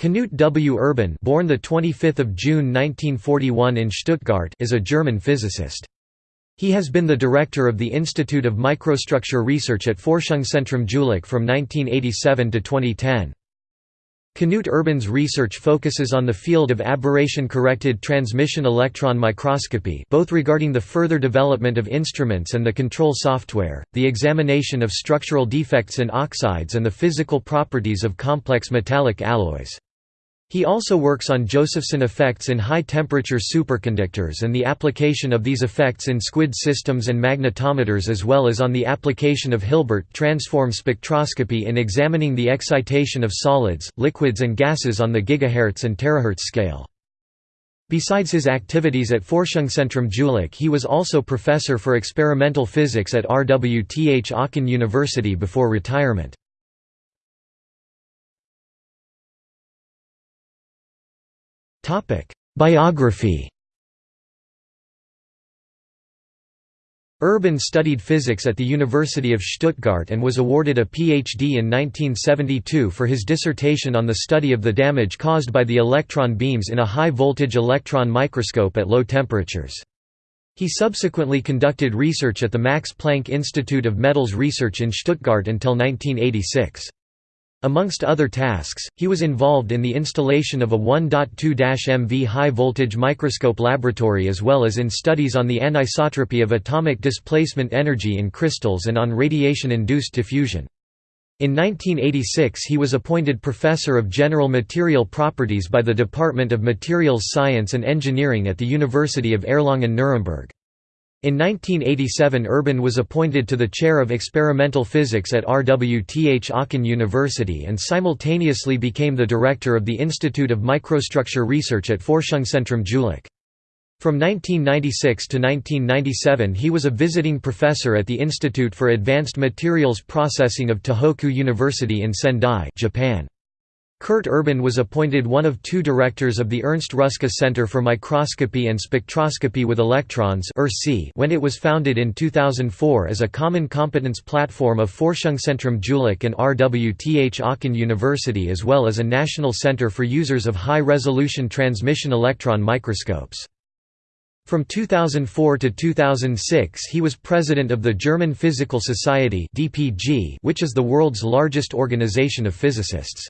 Knut W. Urban born the 25th of June 1941 in Stuttgart is a German physicist. He has been the director of the Institute of Microstructure Research at Forschungszentrum Jülich from 1987 to 2010. Knut Urban's research focuses on the field of aberration-corrected transmission electron microscopy both regarding the further development of instruments and the control software, the examination of structural defects in oxides and the physical properties of complex metallic alloys. He also works on Josephson effects in high-temperature superconductors and the application of these effects in squid systems and magnetometers as well as on the application of Hilbert transform spectroscopy in examining the excitation of solids, liquids and gases on the gigahertz and terahertz scale. Besides his activities at Forschungszentrum Jülich he was also professor for experimental physics at RWTH Aachen University before retirement. Biography Urban studied physics at the University of Stuttgart and was awarded a PhD in 1972 for his dissertation on the study of the damage caused by the electron beams in a high-voltage electron microscope at low temperatures. He subsequently conducted research at the Max Planck Institute of Metals Research in Stuttgart until 1986. Amongst other tasks, he was involved in the installation of a 1.2-MV high-voltage microscope laboratory as well as in studies on the anisotropy of atomic displacement energy in crystals and on radiation-induced diffusion. In 1986 he was appointed Professor of General Material Properties by the Department of Materials Science and Engineering at the University of Erlangen-Nuremberg. In 1987 Urban was appointed to the chair of experimental physics at RWTH Aachen University and simultaneously became the director of the Institute of Microstructure Research at Forschungszentrum Jülich. From 1996 to 1997 he was a visiting professor at the Institute for Advanced Materials Processing of Tohoku University in Sendai Japan. Knut Urban was appointed one of two directors of the Ernst Ruska Center for Microscopy and Spectroscopy with Electrons when it was founded in 2004 as a common competence platform of Forschungszentrum Jülich and RWTH Aachen University as well as a national center for users of high-resolution transmission electron microscopes. From 2004 to 2006 he was president of the German Physical Society which is the world's largest organization of physicists.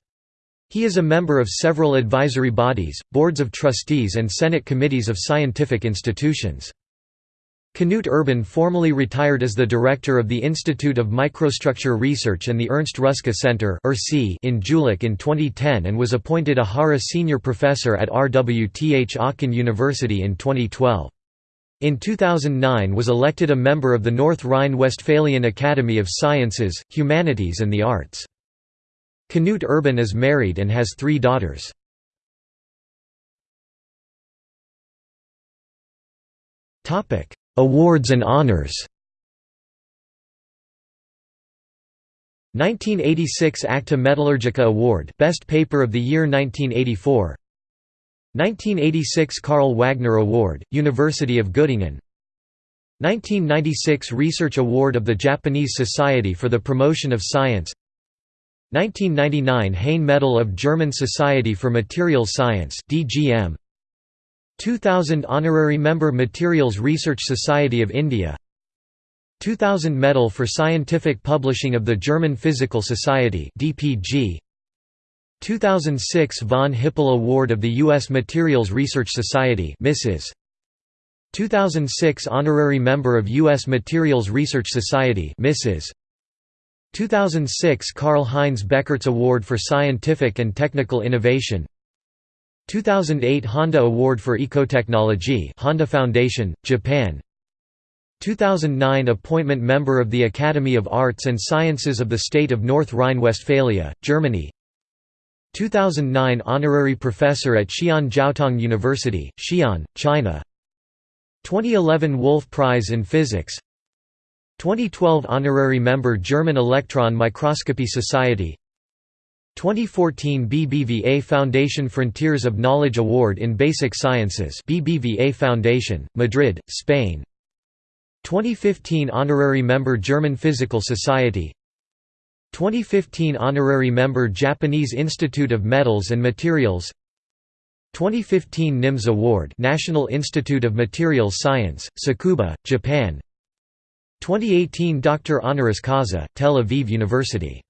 He is a member of several advisory bodies, boards of trustees and senate committees of scientific institutions. Knut Urban formally retired as the director of the Institute of Microstructure Research and the Ernst Ruska Center in Jülich in 2010 and was appointed a JARA Senior Professor at RWTH Aachen University in 2012. In 2009 was elected a member of the North Rhine-Westphalian Academy of Sciences, Humanities and the Arts. Knut Urban is married and has three daughters. Awards and honors. 1986 Acta Metallurgica Award Best Paper of the Year 1984 1986 Carl Wagner Award, University of Göttingen. 1996 Research Award of the Japanese Society for the Promotion of Science 1999 Heyn Medal of German Society for Materials Science DGM 2000 Honorary Member Materials Research Society of India 2000 Medal for Scientific Publishing of the German Physical Society DPG 2006 Von Hippel Award of the U.S. Materials Research Society Mrs. 2006 Honorary Member of U.S. Materials Research Society Mrs. 2006 Karl-Heinz Beckurts Award for Scientific and Technical Innovation. 2008 Honda Award for Ecotechnology Honda Foundation, Japan. 2009 Appointment Member of the Academy of Arts and Sciences of the State of North Rhine-Westphalia, Germany. 2009 Honorary Professor at Xi'an Jiaotong University, Xi'an, China. 2011 Wolf Prize in Physics 2012 Honorary Member German Electron Microscopy Society 2014 BBVA Foundation Frontiers of Knowledge Award in Basic Sciences BBVA Foundation, Madrid, Spain 2015 Honorary Member German Physical Society 2015 Honorary Member Japanese Institute of Metals and Materials 2015 NIMS Award National Institute of Materials Science, Tsukuba, Japan 2018 Doctor Honoris Causa, Tel Aviv University